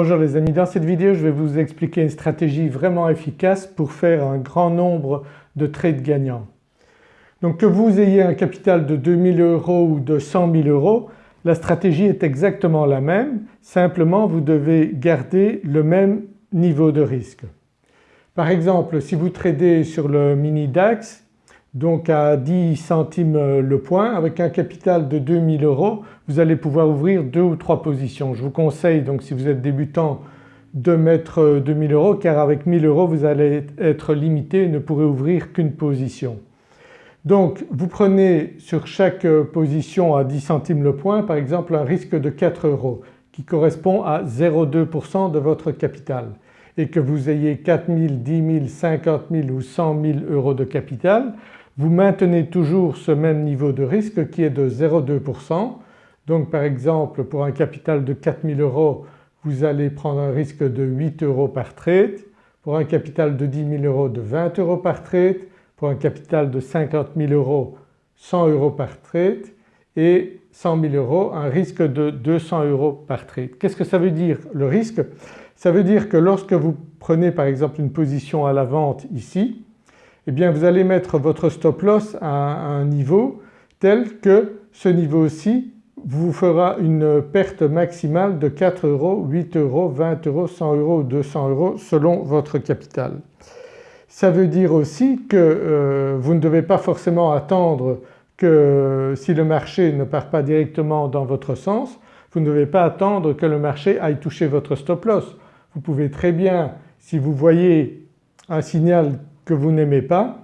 Bonjour les amis, dans cette vidéo je vais vous expliquer une stratégie vraiment efficace pour faire un grand nombre de trades gagnants. Donc que vous ayez un capital de 2000 euros ou de 100 000 euros, la stratégie est exactement la même, simplement vous devez garder le même niveau de risque. Par exemple si vous tradez sur le mini DAX donc à 10 centimes le point avec un capital de 2000 euros vous allez pouvoir ouvrir deux ou trois positions. Je vous conseille donc si vous êtes débutant de mettre 2000 euros car avec 1000 euros vous allez être limité et ne pourrez ouvrir qu'une position. Donc vous prenez sur chaque position à 10 centimes le point par exemple un risque de 4 euros qui correspond à 0,2% de votre capital et que vous ayez 4 000, 10 000, 50 000 ou 100 000 euros de capital vous maintenez toujours ce même niveau de risque qui est de 0,2%. Donc par exemple pour un capital de 4000 euros vous allez prendre un risque de 8 euros par trade, pour un capital de 10 000 euros de 20 euros par trade, pour un capital de 50 000 euros 100 euros par trade et 100 000 euros un risque de 200 euros par trade. Qu'est-ce que ça veut dire le risque? Ça veut dire que lorsque vous prenez par exemple une position à la vente ici eh bien vous allez mettre votre stop loss à un niveau tel que ce niveau-ci vous fera une perte maximale de 4 euros, 8 euros, 20 euros, 100 euros ou 200 euros selon votre capital. Ça veut dire aussi que euh, vous ne devez pas forcément attendre que si le marché ne part pas directement dans votre sens, vous ne devez pas attendre que le marché aille toucher votre stop loss. Vous pouvez très bien si vous voyez un signal que vous n'aimez pas,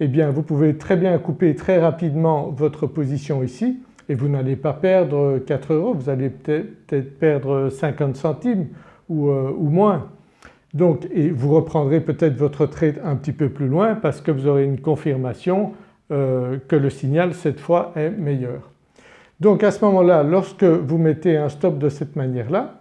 eh bien vous pouvez très bien couper très rapidement votre position ici et vous n'allez pas perdre 4 euros, vous allez peut-être perdre 50 centimes ou, euh, ou, moins. Donc et vous reprendrez peut-être votre trade un petit peu plus loin parce que vous aurez une confirmation euh, que le signal cette fois est meilleur. Donc à ce moment-là lorsque vous mettez un stop de cette manière-là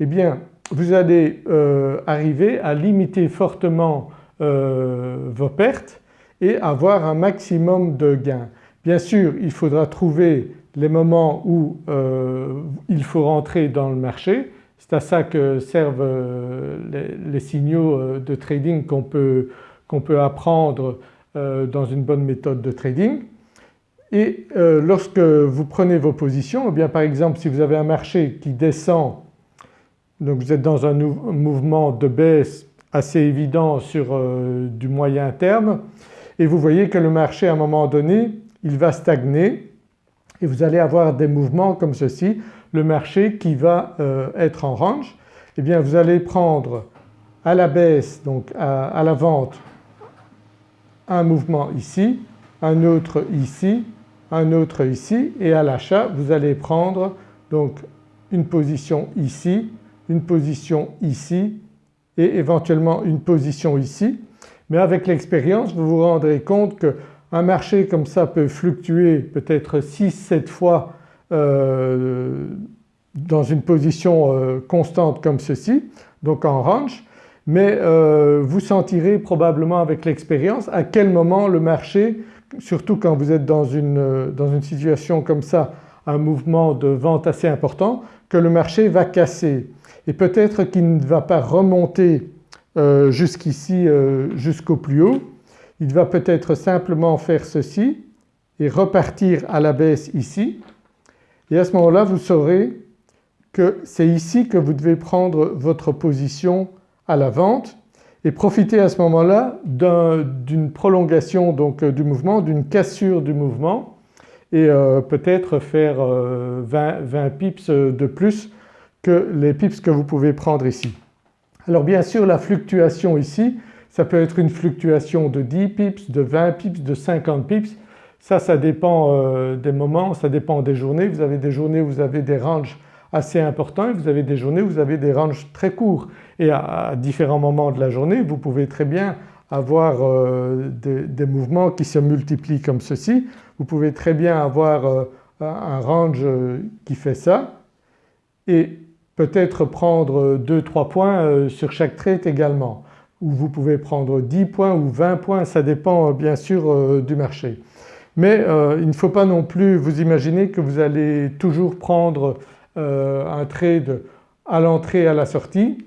eh bien vous allez euh, arriver à limiter fortement euh, vos pertes et avoir un maximum de gains. Bien sûr il faudra trouver les moments où euh, il faut rentrer dans le marché, c'est à ça que servent les, signaux de trading qu'on peut, peut, apprendre dans une bonne méthode de trading. Et lorsque vous prenez vos positions, eh bien par exemple si vous avez un marché qui descend, donc vous êtes dans un mouvement de baisse assez évident sur euh, du moyen terme. Et vous voyez que le marché à un moment donné il va stagner. Et vous allez avoir des mouvements comme ceci, le marché qui va euh, être en range, eh bien vous allez prendre à la baisse donc à, la vente un mouvement ici, un autre ici, un autre ici. Et à l'achat vous allez prendre donc une position ici, une position ici et éventuellement une position ici. Mais avec l'expérience vous vous rendrez compte qu'un marché comme ça peut fluctuer peut-être 6-7 fois euh, dans une position euh, constante comme ceci, donc en range, mais euh, vous sentirez probablement avec l'expérience à quel moment le marché, surtout quand vous êtes dans une, dans une situation comme ça, un mouvement de vente assez important, que le marché va casser et peut-être qu'il ne va pas remonter euh, jusqu'ici euh, jusqu'au plus haut, il va peut-être simplement faire ceci et repartir à la baisse ici. Et à ce moment-là vous saurez que c'est ici que vous devez prendre votre position à la vente et profiter à ce moment-là d'une prolongation donc du mouvement, d'une cassure du mouvement et euh, peut-être faire 20, 20 pips de plus que les pips que vous pouvez prendre ici. Alors bien sûr la fluctuation ici ça peut être une fluctuation de 10 pips, de 20 pips, de 50 pips. Ça, ça dépend euh, des moments, ça dépend des journées. Vous avez des journées où vous avez des ranges assez importants et vous avez des journées où vous avez des ranges très courts et à, différents moments de la journée vous pouvez très bien avoir euh, des, mouvements qui se multiplient comme ceci. Vous pouvez très bien avoir euh, un range qui fait ça et peut-être prendre 2-3 points euh, sur chaque trade également ou vous pouvez prendre 10 points ou 20 points, ça dépend euh, bien sûr euh, du marché. Mais il ne faut pas non plus vous imaginer que vous allez toujours prendre un trade à l'entrée à la sortie.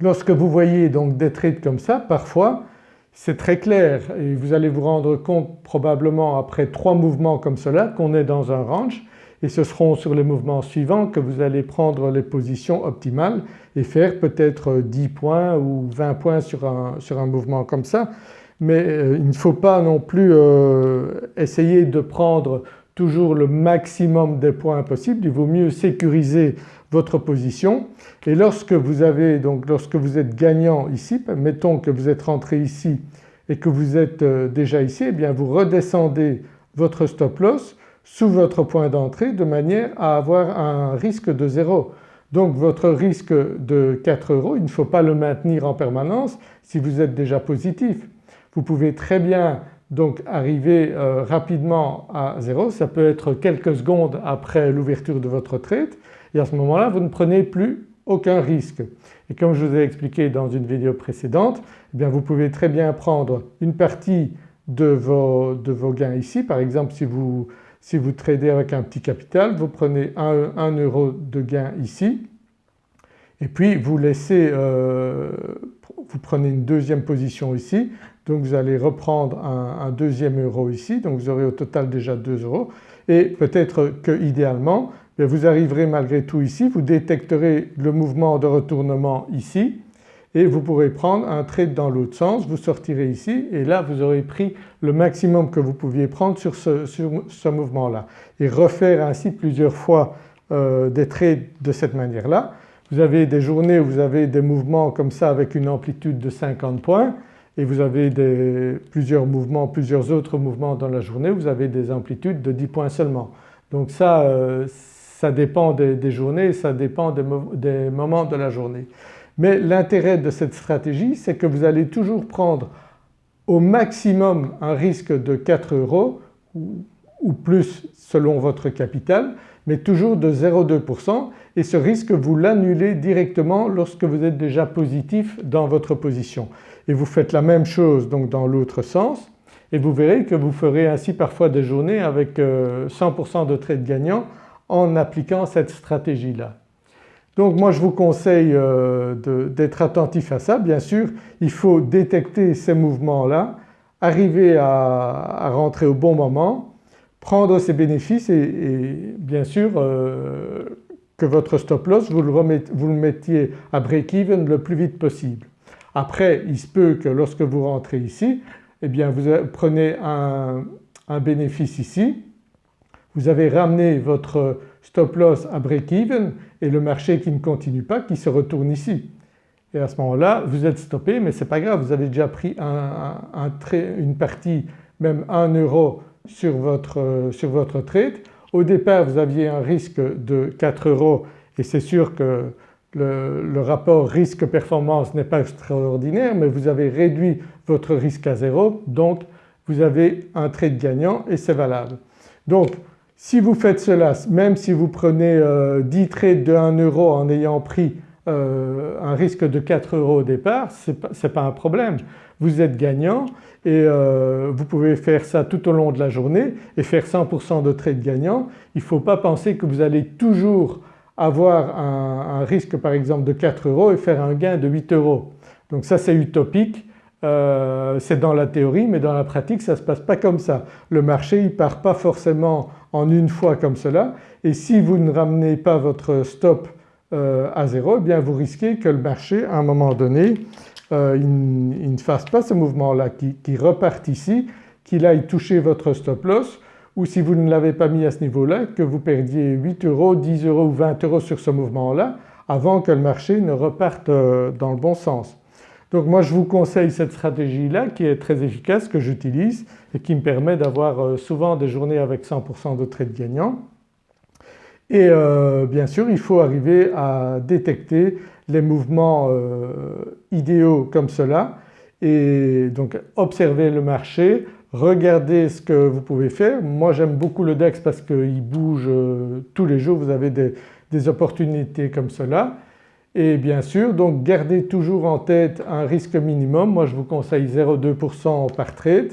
Lorsque vous voyez donc des trades comme ça parfois c'est très clair et vous allez vous rendre compte probablement après trois mouvements comme cela qu'on est dans un range et ce seront sur les mouvements suivants que vous allez prendre les positions optimales et faire peut-être 10 points ou 20 points sur un, sur un mouvement comme ça. Mais euh, il ne faut pas non plus euh, essayer de prendre toujours le maximum des points possibles, il vaut mieux sécuriser votre position. Et lorsque vous avez donc lorsque vous êtes gagnant ici, mettons que vous êtes rentré ici et que vous êtes euh, déjà ici, eh bien vous redescendez votre stop loss sous votre point d'entrée de manière à avoir un risque de zéro. Donc votre risque de 4 euros il ne faut pas le maintenir en permanence si vous êtes déjà positif. Vous pouvez très bien donc arriver euh, rapidement à zéro, ça peut être quelques secondes après l'ouverture de votre trade et à ce moment-là vous ne prenez plus aucun risque. Et comme je vous ai expliqué dans une vidéo précédente, eh bien vous pouvez très bien prendre une partie de vos, de vos gains ici. Par exemple si vous, si vous tradez avec un petit capital, vous prenez 1, euro de gain ici. Et puis vous laissez, euh, vous prenez une deuxième position ici. Donc vous allez reprendre un, deuxième euro ici. Donc vous aurez au total déjà 2 euros. Et peut-être que idéalement vous arriverez malgré tout ici, vous détecterez le mouvement de retournement ici et vous pourrez prendre un trade dans l'autre sens, vous sortirez ici et là vous aurez pris le maximum que vous pouviez prendre sur ce, mouvement-là et refaire ainsi plusieurs fois euh, des trades de cette manière-là. Vous avez des journées où vous avez des mouvements comme ça avec une amplitude de 50 points et vous avez des, plusieurs mouvements, plusieurs autres mouvements dans la journée, vous avez des amplitudes de 10 points seulement. Donc ça, euh, ça dépend des, journées, ça dépend des, moments de la journée. Mais l'intérêt de cette stratégie c'est que vous allez toujours prendre au maximum un risque de 4 euros ou, plus selon votre capital mais toujours de 0,2% et ce risque vous l'annulez directement lorsque vous êtes déjà positif dans votre position. Et vous faites la même chose donc dans l'autre sens et vous verrez que vous ferez ainsi parfois des journées avec 100% euh, de trades gagnants en appliquant cette stratégie-là. Donc moi je vous conseille euh, d'être attentif à ça. Bien sûr il faut détecter ces mouvements-là, arriver à, rentrer au bon moment, prendre ses bénéfices et, bien sûr euh, que votre stop loss vous le, mettiez à break-even le plus vite possible. Après il se peut que lorsque vous rentrez ici eh bien vous prenez un, un bénéfice ici vous avez ramené votre stop loss à break-even et le marché qui ne continue pas qui se retourne ici. Et à ce moment-là vous êtes stoppé mais ce n'est pas grave vous avez déjà pris une partie même 1 euro sur votre, sur votre trade. Au départ vous aviez un risque de 4 euros et c'est sûr que le, le rapport risque-performance n'est pas extraordinaire mais vous avez réduit votre risque à zéro donc vous avez un trade gagnant et c'est valable. Donc si vous faites cela, même si vous prenez 10 euh, trades de 1 euro en ayant pris euh, un risque de 4 euros au départ, ce n'est pas, un problème. Vous êtes gagnant et euh, vous pouvez faire ça tout au long de la journée et faire 100% de trades gagnants. Il ne faut pas penser que vous allez toujours avoir un, risque par exemple de 4 euros et faire un gain de 8 euros. Donc ça c'est utopique. C'est dans la théorie mais dans la pratique ça ne se passe pas comme ça. Le marché il ne part pas forcément en une fois comme cela et si vous ne ramenez pas votre stop euh, à zéro eh bien vous risquez que le marché à un moment donné euh, il, ne fasse pas ce mouvement-là, qui, reparte ici, qu'il aille toucher votre stop loss ou si vous ne l'avez pas mis à ce niveau-là que vous perdiez 8 euros, 10 euros ou 20 euros sur ce mouvement-là avant que le marché ne reparte euh, dans le bon sens. Donc moi je vous conseille cette stratégie-là qui est très efficace, que j'utilise et qui me permet d'avoir euh, souvent des journées avec 100% de trades gagnants. Et euh, bien sûr il faut arriver à détecter les mouvements euh, idéaux comme cela et donc observer le marché, regarder ce que vous pouvez faire. Moi j'aime beaucoup le DEX parce qu'il bouge tous les jours, vous avez des opportunités comme cela et bien sûr donc gardez toujours en tête un risque minimum, moi je vous conseille 0,2% par trade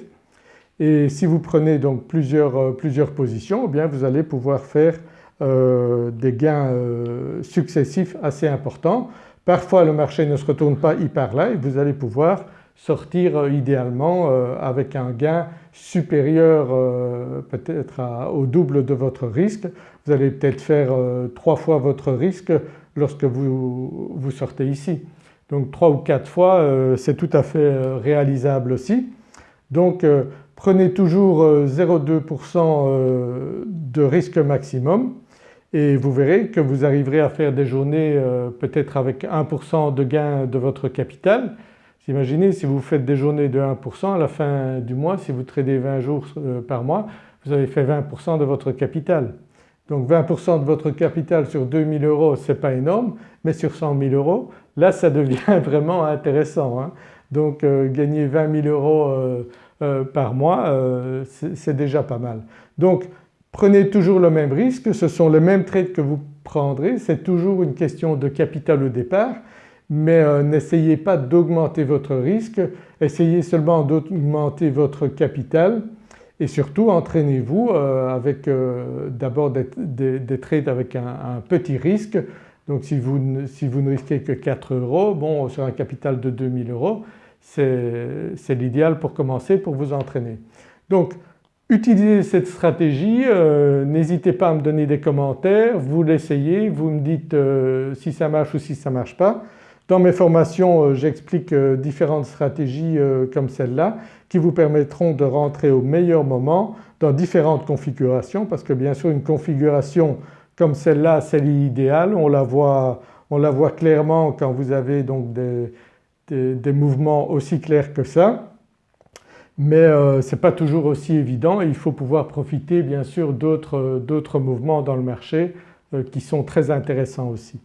et si vous prenez donc plusieurs, euh, plusieurs positions eh bien vous allez pouvoir faire des gains successifs assez importants. Parfois le marché ne se retourne pas hyper là et vous allez pouvoir sortir idéalement avec un gain supérieur peut-être au double de votre risque. Vous allez peut-être faire trois fois votre risque lorsque vous, sortez ici. Donc trois ou quatre fois c'est tout à fait réalisable aussi. Donc euh, prenez toujours 0,2% euh, euh, de risque maximum et vous verrez que vous arriverez à faire des journées peut-être avec 1% de gain de votre capital. Imaginez si vous faites des journées de 1% à la fin du mois, si vous tradez 20 jours par mois, vous avez fait 20% de votre capital. Donc 20% de votre capital sur 2000 euros c'est pas énorme mais sur 100 000 euros là ça devient vraiment intéressant. Hein. Donc euh, gagner 20 000 euros euh, euh, par mois c'est déjà pas mal. Donc prenez toujours le même risque, ce sont les mêmes trades que vous prendrez, c'est toujours une question de capital au départ mais n'essayez pas d'augmenter votre risque, essayez seulement d'augmenter votre capital et surtout entraînez-vous avec d'abord des, trades avec un, petit risque. Donc si vous, si vous, ne risquez que 4 euros, bon sur un capital de 2000 euros c'est l'idéal pour commencer pour vous entraîner. Donc utilisez cette stratégie, euh, n'hésitez pas à me donner des commentaires, vous l'essayez, vous me dites euh, si ça marche ou si ça ne marche pas. Dans mes formations euh, j'explique différentes stratégies comme celle-là qui vous permettront de rentrer au meilleur moment dans différentes configurations parce que bien sûr une configuration comme celle-là c'est l'idéal, on, la voit, on la voit clairement quand vous avez donc des, mouvements aussi clairs que ça. Mais euh, ce n'est pas toujours aussi évident. Il faut pouvoir profiter bien sûr d'autres mouvements dans le marché euh, qui sont très intéressants aussi.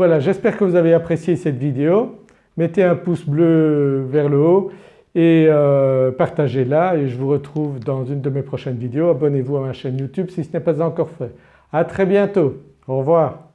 Voilà j'espère que vous avez apprécié cette vidéo, mettez un pouce bleu vers le haut et euh, partagez-la et je vous retrouve dans une de mes prochaines vidéos. Abonnez-vous à ma chaîne YouTube si ce n'est pas encore fait. À très bientôt, au revoir.